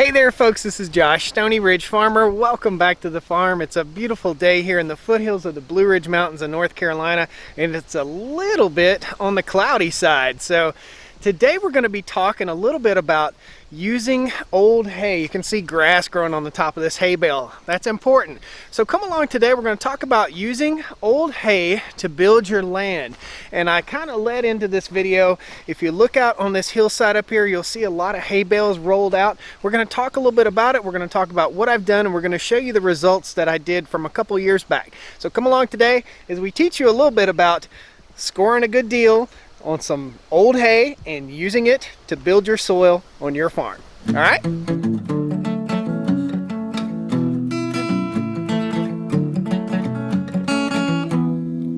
Hey there folks, this is Josh, Stony Ridge Farmer. Welcome back to the farm. It's a beautiful day here in the foothills of the Blue Ridge Mountains of North Carolina and it's a little bit on the cloudy side. So Today we're going to be talking a little bit about using old hay. You can see grass growing on the top of this hay bale. That's important. So come along today, we're going to talk about using old hay to build your land. And I kind of led into this video. If you look out on this hillside up here, you'll see a lot of hay bales rolled out. We're going to talk a little bit about it. We're going to talk about what I've done and we're going to show you the results that I did from a couple years back. So come along today as we teach you a little bit about scoring a good deal, on some old hay and using it to build your soil on your farm. All right?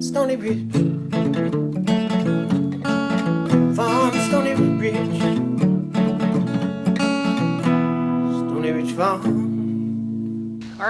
Stony Ridge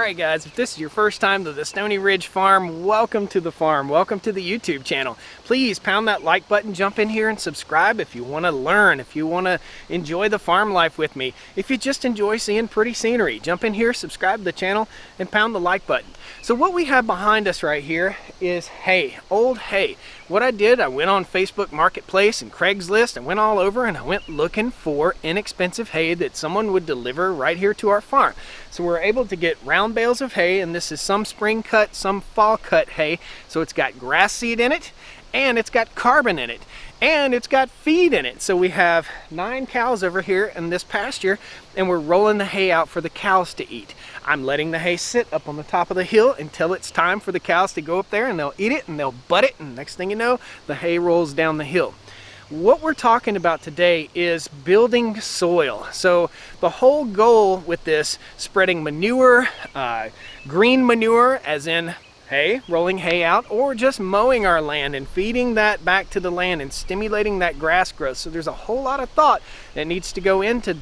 Alright guys, if this is your first time to the Stony Ridge Farm, welcome to the farm. Welcome to the YouTube channel. Please pound that like button, jump in here and subscribe if you want to learn, if you want to enjoy the farm life with me. If you just enjoy seeing pretty scenery, jump in here, subscribe to the channel, and pound the like button. So what we have behind us right here is hay, old hay. What I did, I went on Facebook Marketplace and Craigslist and went all over and I went looking for inexpensive hay that someone would deliver right here to our farm. So we're able to get round bales of hay and this is some spring cut, some fall cut hay. So it's got grass seed in it and it's got carbon in it and it's got feed in it. So we have nine cows over here in this pasture and we're rolling the hay out for the cows to eat. I'm letting the hay sit up on the top of the hill until it's time for the cows to go up there and they'll eat it and they'll butt it and next thing you know, the hay rolls down the hill. What we're talking about today is building soil. So the whole goal with this, spreading manure, uh, green manure as in hay, rolling hay out, or just mowing our land and feeding that back to the land and stimulating that grass growth. So there's a whole lot of thought that needs to go into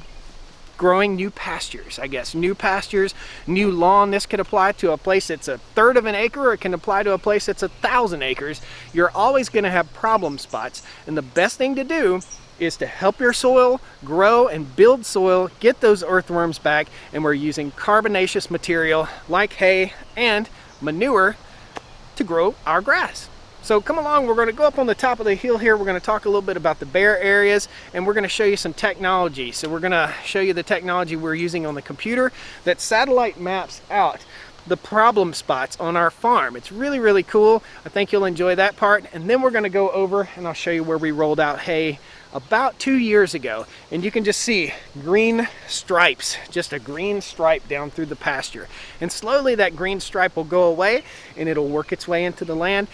growing new pastures, I guess. New pastures, new lawn. This could apply to a place that's a third of an acre or it can apply to a place that's a thousand acres. You're always going to have problem spots. And the best thing to do is to help your soil grow and build soil, get those earthworms back, and we're using carbonaceous material like hay and manure to grow our grass. So come along, we're gonna go up on the top of the hill here. We're gonna talk a little bit about the bare areas and we're gonna show you some technology. So we're gonna show you the technology we're using on the computer that satellite maps out the problem spots on our farm. It's really, really cool. I think you'll enjoy that part. And then we're gonna go over and I'll show you where we rolled out hay about two years ago. And you can just see green stripes, just a green stripe down through the pasture. And slowly that green stripe will go away and it'll work its way into the land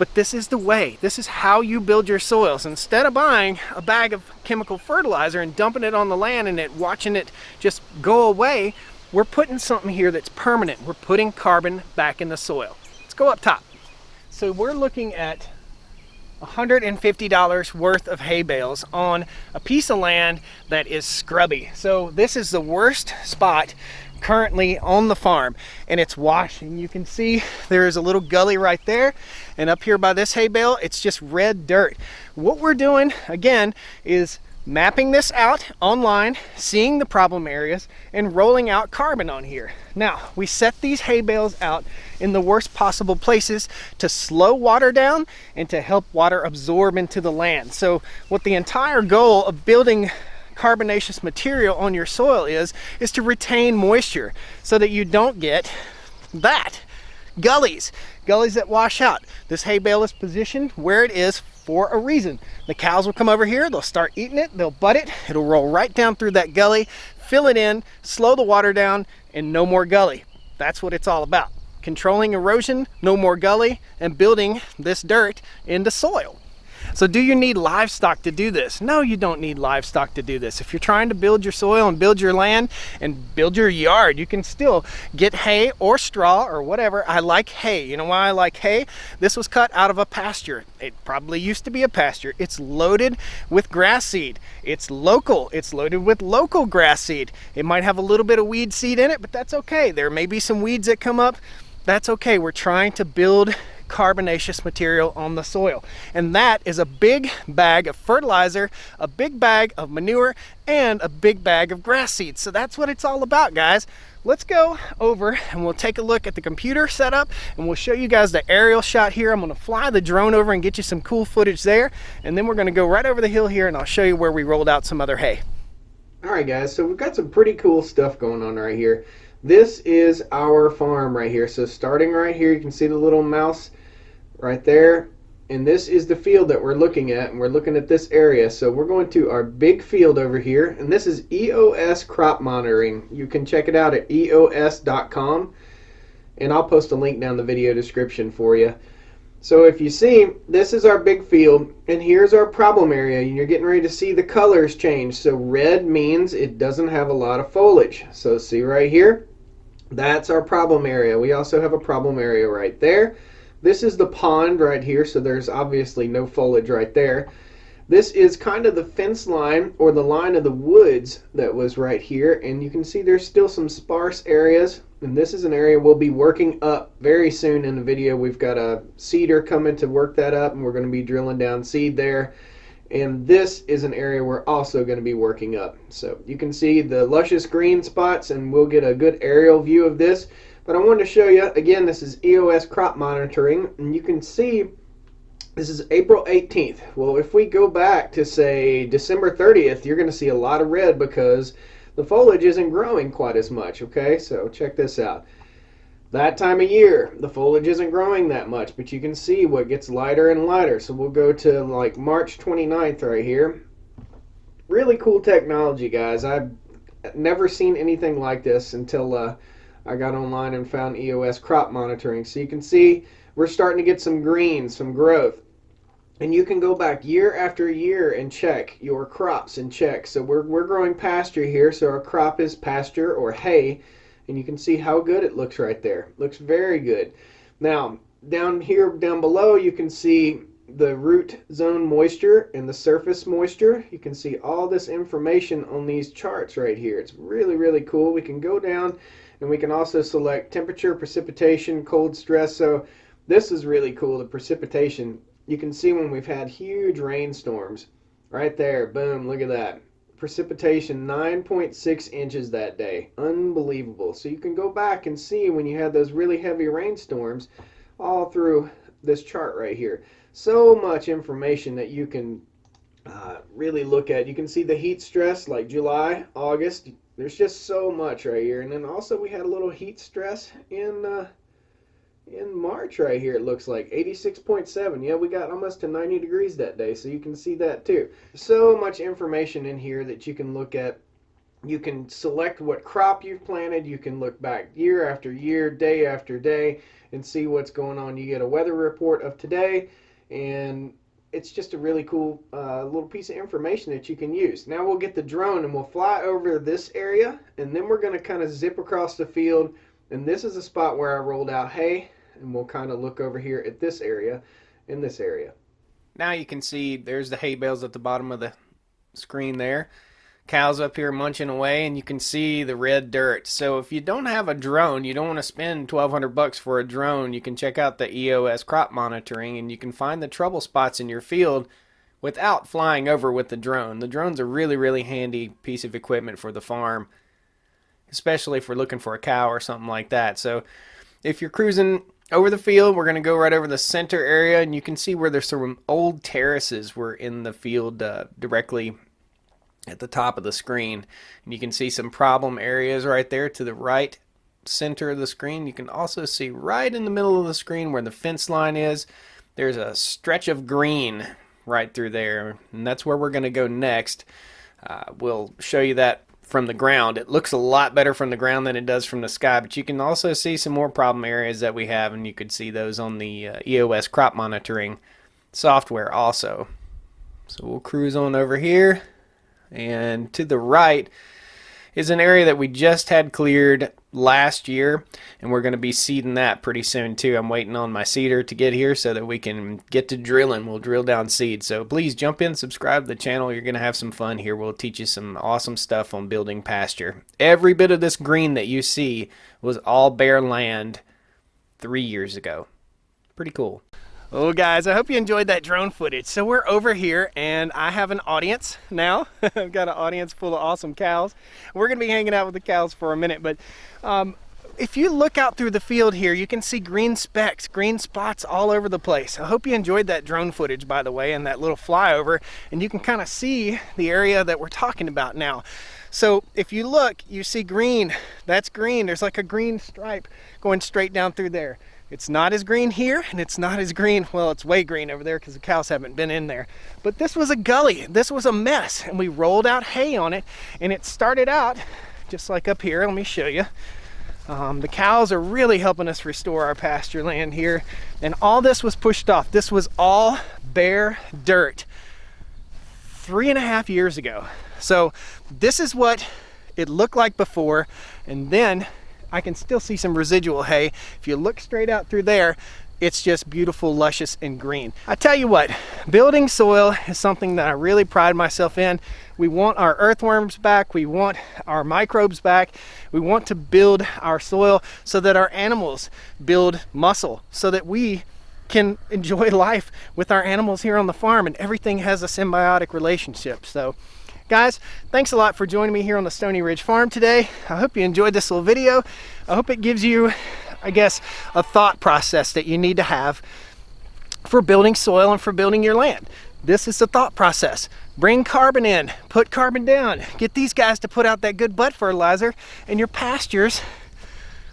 but this is the way. This is how you build your soils. Instead of buying a bag of chemical fertilizer and dumping it on the land and it watching it just go away, we're putting something here that's permanent. We're putting carbon back in the soil. Let's go up top. So we're looking at $150 worth of hay bales on a piece of land that is scrubby. So this is the worst spot currently on the farm and it's washing. You can see there is a little gully right there and up here by this hay bale, it's just red dirt. What we're doing again is mapping this out online, seeing the problem areas, and rolling out carbon on here. Now, we set these hay bales out in the worst possible places to slow water down and to help water absorb into the land. So what the entire goal of building carbonaceous material on your soil is, is to retain moisture so that you don't get that. Gullies, gullies that wash out. This hay bale is positioned where it is for a reason. The cows will come over here, they'll start eating it, they'll butt it, it'll roll right down through that gully, fill it in, slow the water down, and no more gully. That's what it's all about. Controlling erosion, no more gully, and building this dirt into soil. So do you need livestock to do this? No, you don't need livestock to do this. If you're trying to build your soil and build your land and build your yard, you can still get hay or straw or whatever. I like hay. You know why I like hay? This was cut out of a pasture. It probably used to be a pasture. It's loaded with grass seed. It's local. It's loaded with local grass seed. It might have a little bit of weed seed in it, but that's okay. There may be some weeds that come up. That's okay. We're trying to build carbonaceous material on the soil. And that is a big bag of fertilizer, a big bag of manure, and a big bag of grass seeds. So that's what it's all about, guys. Let's go over and we'll take a look at the computer setup and we'll show you guys the aerial shot here. I'm gonna fly the drone over and get you some cool footage there. And then we're gonna go right over the hill here and I'll show you where we rolled out some other hay. All right, guys, so we've got some pretty cool stuff going on right here. This is our farm right here. So starting right here, you can see the little mouse right there. And this is the field that we're looking at, and we're looking at this area. So we're going to our big field over here, and this is EOS Crop Monitoring. You can check it out at eos.com, and I'll post a link down the video description for you. So if you see, this is our big field, and here's our problem area, and you're getting ready to see the colors change. So red means it doesn't have a lot of foliage. So see right here, that's our problem area. We also have a problem area right there. This is the pond right here, so there's obviously no foliage right there. This is kind of the fence line or the line of the woods that was right here, and you can see there's still some sparse areas and this is an area we'll be working up very soon in the video. We've got a seeder coming to work that up and we're going to be drilling down seed there. And this is an area we're also going to be working up. So you can see the luscious green spots and we'll get a good aerial view of this. But I wanted to show you, again, this is EOS crop monitoring and you can see this is April 18th. Well, if we go back to say December 30th, you're going to see a lot of red because the foliage isn't growing quite as much, okay? So check this out. That time of year, the foliage isn't growing that much, but you can see what gets lighter and lighter. So we'll go to like March 29th right here. Really cool technology, guys. I've never seen anything like this until uh, I got online and found EOS crop monitoring. So you can see we're starting to get some green, some growth and you can go back year after year and check your crops and check. So we're, we're growing pasture here, so our crop is pasture or hay, and you can see how good it looks right there. Looks very good. Now, down here, down below, you can see the root zone moisture and the surface moisture. You can see all this information on these charts right here. It's really, really cool. We can go down and we can also select temperature, precipitation, cold stress. So this is really cool, the precipitation you can see when we've had huge rainstorms. Right there, boom, look at that. Precipitation 9.6 inches that day. Unbelievable. So you can go back and see when you had those really heavy rainstorms all through this chart right here. So much information that you can uh, really look at. You can see the heat stress like July, August. There's just so much right here. And then also we had a little heat stress in uh, March right here it looks like 86.7 yeah we got almost to 90 degrees that day so you can see that too. So much information in here that you can look at. You can select what crop you've planted. You can look back year after year day after day and see what's going on. You get a weather report of today and it's just a really cool uh, little piece of information that you can use. Now we'll get the drone and we'll fly over this area and then we're going to kind of zip across the field and this is a spot where I rolled out hay and we'll kind of look over here at this area in this area. Now you can see there's the hay bales at the bottom of the screen there. Cows up here munching away and you can see the red dirt. So if you don't have a drone, you don't want to spend 1200 bucks for a drone, you can check out the EOS crop monitoring and you can find the trouble spots in your field without flying over with the drone. The drone's a really really handy piece of equipment for the farm, especially if we're looking for a cow or something like that. So if you're cruising over the field, we're going to go right over the center area, and you can see where there's some old terraces were in the field uh, directly at the top of the screen. And you can see some problem areas right there to the right center of the screen. You can also see right in the middle of the screen where the fence line is, there's a stretch of green right through there, and that's where we're going to go next. Uh, we'll show you that from the ground. It looks a lot better from the ground than it does from the sky, but you can also see some more problem areas that we have, and you could see those on the uh, EOS crop monitoring software also. So we'll cruise on over here, and to the right is an area that we just had cleared last year and we're going to be seeding that pretty soon too. I'm waiting on my seeder to get here so that we can get to drilling. We'll drill down seed. So please jump in, subscribe to the channel. You're going to have some fun here. We'll teach you some awesome stuff on building pasture. Every bit of this green that you see was all bare land three years ago Pretty cool. Oh guys, I hope you enjoyed that drone footage. So we're over here and I have an audience now. I've got an audience full of awesome cows. We're gonna be hanging out with the cows for a minute, but um, if you look out through the field here, you can see green specks, green spots all over the place. I hope you enjoyed that drone footage, by the way, and that little flyover, and you can kind of see the area that we're talking about now. So if you look, you see green, that's green. There's like a green stripe going straight down through there. It's not as green here and it's not as green, well, it's way green over there because the cows haven't been in there. But this was a gully, this was a mess and we rolled out hay on it and it started out just like up here, let me show you. Um, the cows are really helping us restore our pasture land here and all this was pushed off. This was all bare dirt three and a half years ago. So this is what it looked like before and then I can still see some residual hay. If you look straight out through there, it's just beautiful, luscious, and green. I tell you what, building soil is something that I really pride myself in. We want our earthworms back, we want our microbes back, we want to build our soil so that our animals build muscle, so that we can enjoy life with our animals here on the farm and everything has a symbiotic relationship. So Guys, thanks a lot for joining me here on the Stony Ridge Farm today. I hope you enjoyed this little video. I hope it gives you, I guess, a thought process that you need to have for building soil and for building your land. This is the thought process. Bring carbon in, put carbon down, get these guys to put out that good butt fertilizer, and your pastures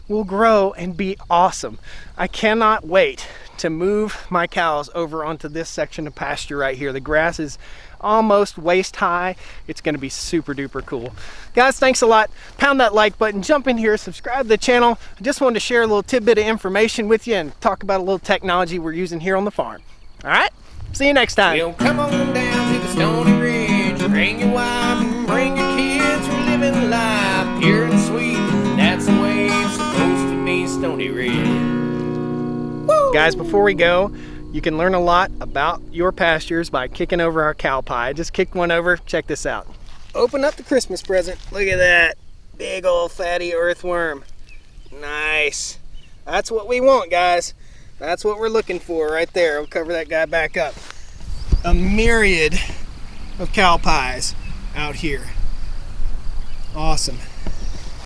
will grow and be awesome. I cannot wait to move my cows over onto this section of pasture right here. The grass is almost waist high. It's gonna be super duper cool. Guys, thanks a lot. Pound that like button, jump in here, subscribe to the channel. I just wanted to share a little tidbit of information with you and talk about a little technology we're using here on the farm. All right, see you next time. Well, come on down to the Stony Ridge. Bring your wife and bring your kids. We're living life pure and sweet. That's the way it's supposed to be, Stony Ridge. Woo! Guys, before we go, you can learn a lot about your pastures by kicking over our cow pie. Just kicked one over. Check this out. Open up the Christmas present. Look at that. Big old fatty earthworm. Nice. That's what we want, guys. That's what we're looking for right there. We'll cover that guy back up. A myriad of cow pies out here. Awesome.